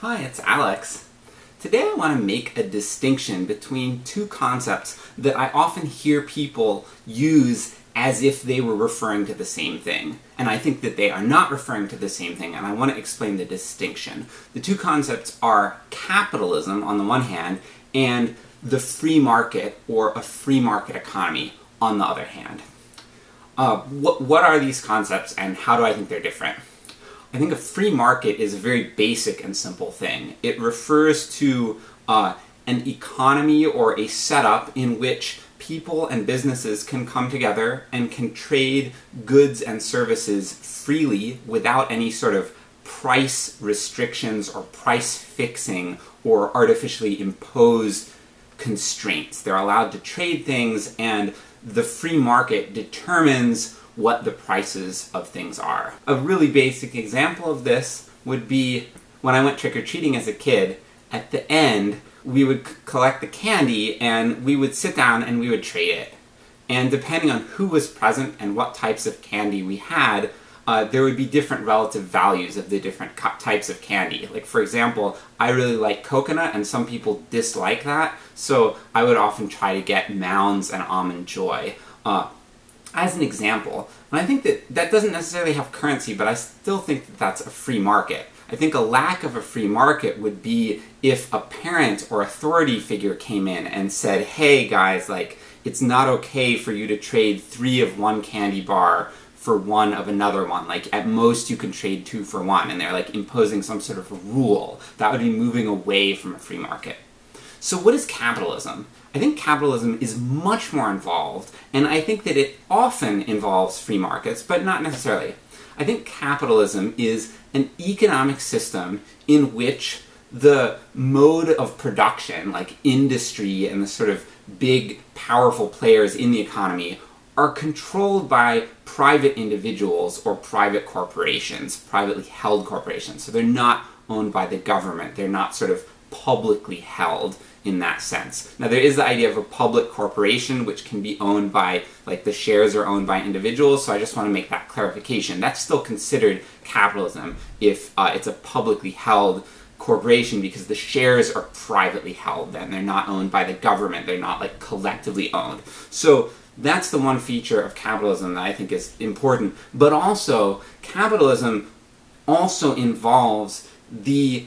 Hi, it's Alex. Today I want to make a distinction between two concepts that I often hear people use as if they were referring to the same thing. And I think that they are not referring to the same thing, and I want to explain the distinction. The two concepts are capitalism, on the one hand, and the free market, or a free market economy, on the other hand. Uh, what, what are these concepts, and how do I think they're different? I think a free market is a very basic and simple thing. It refers to uh, an economy or a setup in which people and businesses can come together and can trade goods and services freely without any sort of price restrictions or price fixing or artificially imposed constraints. They're allowed to trade things and the free market determines what the prices of things are. A really basic example of this would be when I went trick-or-treating as a kid, at the end we would collect the candy and we would sit down and we would trade it. And depending on who was present and what types of candy we had, uh, there would be different relative values of the different types of candy. Like for example, I really like coconut and some people dislike that, so I would often try to get Mounds and Almond Joy. Uh, as an example, and I think that that doesn't necessarily have currency, but I still think that that's a free market. I think a lack of a free market would be if a parent or authority figure came in and said, hey guys, like, it's not okay for you to trade three of one candy bar for one of another one. Like, at most you can trade two for one, and they're like imposing some sort of rule. That would be moving away from a free market. So what is capitalism? I think capitalism is much more involved, and I think that it often involves free markets, but not necessarily. I think capitalism is an economic system in which the mode of production, like industry and the sort of big, powerful players in the economy, are controlled by private individuals or private corporations, privately held corporations. So they're not owned by the government, they're not sort of publicly held in that sense. Now there is the idea of a public corporation which can be owned by, like the shares are owned by individuals, so I just want to make that clarification. That's still considered capitalism if uh, it's a publicly held corporation because the shares are privately held then. They're not owned by the government, they're not like collectively owned. So that's the one feature of capitalism that I think is important. But also, capitalism also involves the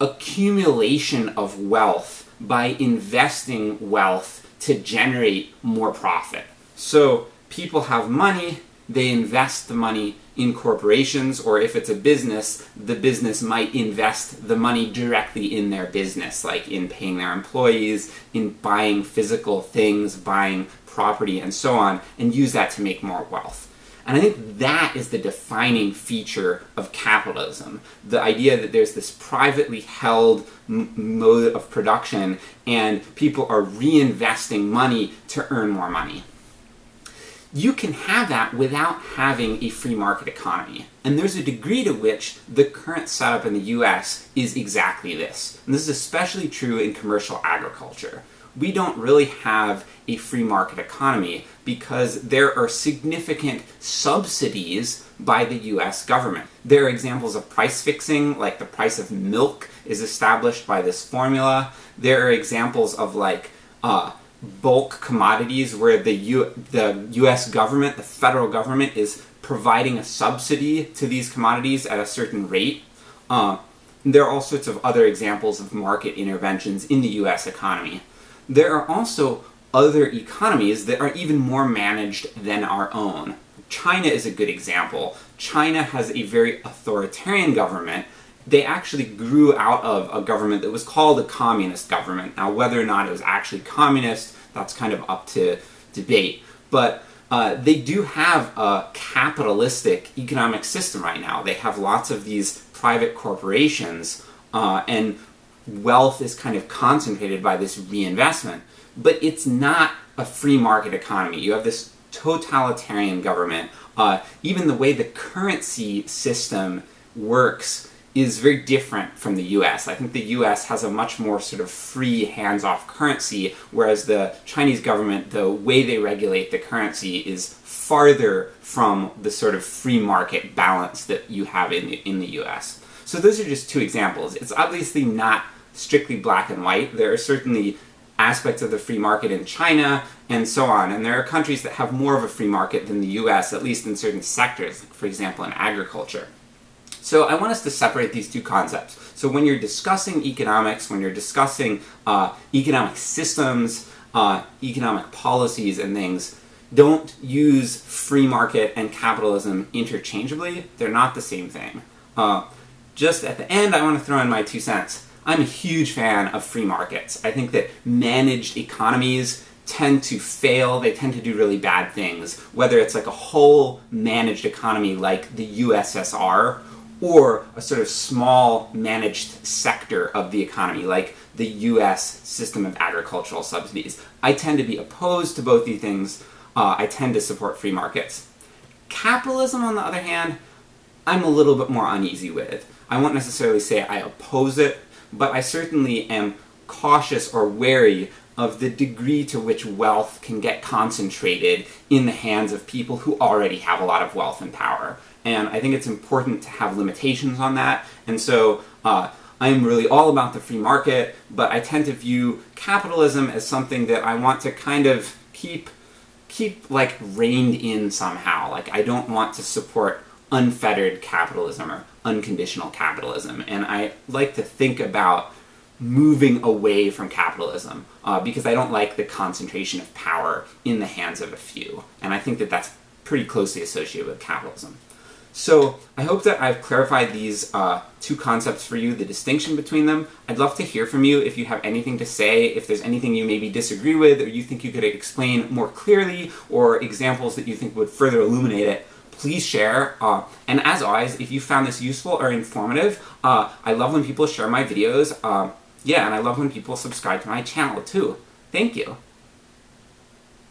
accumulation of wealth by investing wealth to generate more profit. So people have money, they invest the money in corporations, or if it's a business, the business might invest the money directly in their business, like in paying their employees, in buying physical things, buying property, and so on, and use that to make more wealth. And I think that is the defining feature of capitalism. The idea that there's this privately held mode of production and people are reinvesting money to earn more money. You can have that without having a free market economy. And there's a degree to which the current setup in the US is exactly this. And this is especially true in commercial agriculture we don't really have a free market economy because there are significant subsidies by the US government. There are examples of price fixing, like the price of milk is established by this formula. There are examples of like uh, bulk commodities where the, U the US government, the federal government, is providing a subsidy to these commodities at a certain rate. Uh, there are all sorts of other examples of market interventions in the US economy there are also other economies that are even more managed than our own. China is a good example. China has a very authoritarian government. They actually grew out of a government that was called a communist government. Now whether or not it was actually communist, that's kind of up to debate. But uh, they do have a capitalistic economic system right now. They have lots of these private corporations, uh, and wealth is kind of concentrated by this reinvestment. But it's not a free market economy. You have this totalitarian government. Uh, even the way the currency system works is very different from the US. I think the US has a much more sort of free, hands-off currency, whereas the Chinese government, the way they regulate the currency is farther from the sort of free market balance that you have in the, in the US. So those are just two examples. It's obviously not strictly black and white. There are certainly aspects of the free market in China and so on, and there are countries that have more of a free market than the US, at least in certain sectors, for example in agriculture. So I want us to separate these two concepts. So when you're discussing economics, when you're discussing uh, economic systems, uh, economic policies and things, don't use free market and capitalism interchangeably. They're not the same thing. Uh, just at the end, I want to throw in my two cents. I'm a huge fan of free markets. I think that managed economies tend to fail, they tend to do really bad things, whether it's like a whole managed economy like the USSR, or a sort of small managed sector of the economy, like the US system of agricultural subsidies. I tend to be opposed to both these things. Uh, I tend to support free markets. Capitalism, on the other hand, I'm a little bit more uneasy with. I won't necessarily say I oppose it, but I certainly am cautious or wary of the degree to which wealth can get concentrated in the hands of people who already have a lot of wealth and power. And I think it's important to have limitations on that, and so uh, I'm really all about the free market, but I tend to view capitalism as something that I want to kind of keep keep like reined in somehow. Like I don't want to support unfettered capitalism or unconditional capitalism. And I like to think about moving away from capitalism uh, because I don't like the concentration of power in the hands of a few. And I think that that's pretty closely associated with capitalism. So I hope that I've clarified these uh, two concepts for you, the distinction between them. I'd love to hear from you if you have anything to say, if there's anything you maybe disagree with, or you think you could explain more clearly, or examples that you think would further illuminate it please share. Uh, and as always, if you found this useful or informative, uh, I love when people share my videos. Uh, yeah, and I love when people subscribe to my channel too. Thank you.